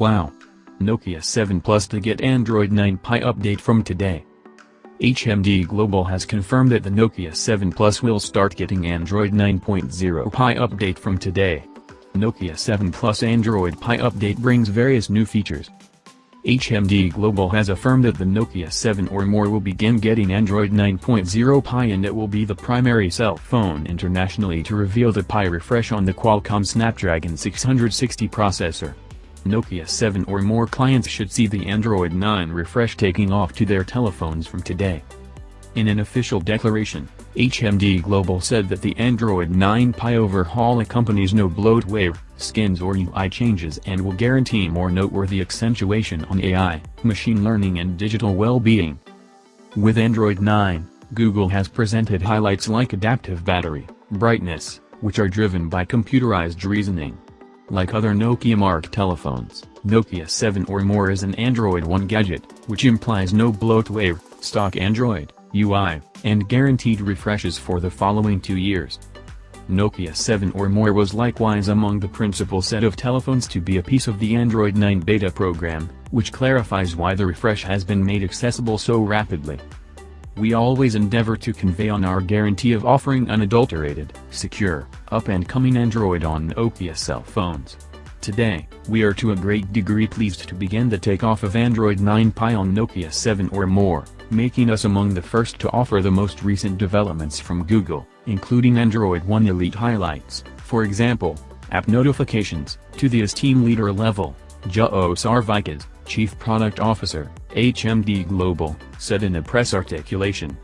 Wow! Nokia 7 Plus to get Android 9 Pie update from today. HMD Global has confirmed that the Nokia 7 Plus will start getting Android 9.0 Pie update from today. Nokia 7 Plus Android Pie update brings various new features. HMD Global has affirmed that the Nokia 7 or more will begin getting Android 9.0 Pie and it will be the primary cell phone internationally to reveal the Pie refresh on the Qualcomm Snapdragon 660 processor. Nokia 7 or more clients should see the Android 9 refresh taking off to their telephones from today. In an official declaration, HMD Global said that the Android 9 Pie overhaul accompanies no bloatware, skins or UI changes and will guarantee more noteworthy accentuation on AI, machine learning and digital well-being. With Android 9, Google has presented highlights like adaptive battery, brightness, which are driven by computerized reasoning. Like other Nokia mark telephones, Nokia 7 or more is an Android One gadget, which implies no bloatware, stock Android, UI, and guaranteed refreshes for the following two years. Nokia 7 or more was likewise among the principal set of telephones to be a piece of the Android 9 beta program, which clarifies why the refresh has been made accessible so rapidly. We always endeavor to convey on our guarantee of offering unadulterated, secure, up-and-coming Android on Nokia cell phones. Today, we are to a great degree pleased to begin the takeoff of Android 9 Pie on Nokia 7 or more, making us among the first to offer the most recent developments from Google, including Android One Elite highlights, for example, app notifications, to the as team leader level, Juho Sarvikas, Chief Product Officer, HMD Global, said in a press articulation.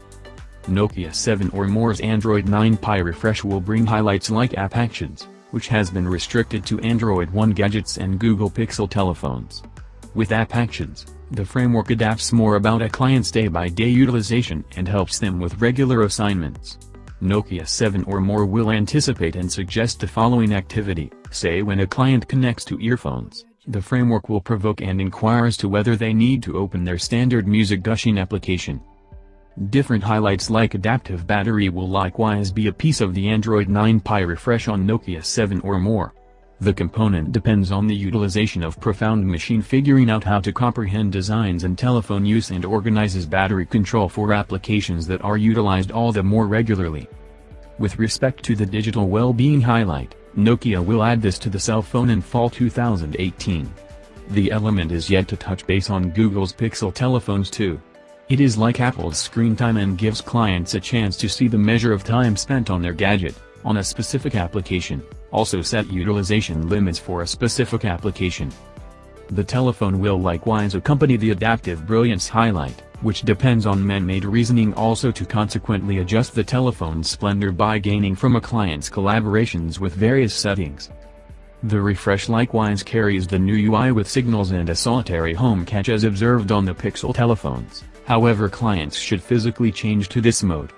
Nokia 7 or more's Android 9 Pie refresh will bring highlights like App Actions, which has been restricted to Android One gadgets and Google Pixel telephones. With App Actions, the framework adapts more about a client's day-by-day -day utilization and helps them with regular assignments. Nokia 7 or more will anticipate and suggest the following activity, say when a client connects to earphones. The framework will provoke and inquire as to whether they need to open their standard music gushing application. Different highlights like adaptive battery will likewise be a piece of the Android 9 Pie refresh on Nokia 7 or more. The component depends on the utilization of Profound Machine figuring out how to comprehend designs and telephone use and organizes battery control for applications that are utilized all the more regularly. With respect to the digital well-being highlight, Nokia will add this to the cell phone in fall 2018. The element is yet to touch base on Google's Pixel telephones too. It is like Apple's screen time and gives clients a chance to see the measure of time spent on their gadget, on a specific application, also set utilization limits for a specific application. The telephone will likewise accompany the adaptive brilliance highlight, which depends on man-made reasoning also to consequently adjust the telephone's splendor by gaining from a client's collaborations with various settings. The refresh likewise carries the new UI with signals and a solitary home catch as observed on the Pixel telephones, however clients should physically change to this mode.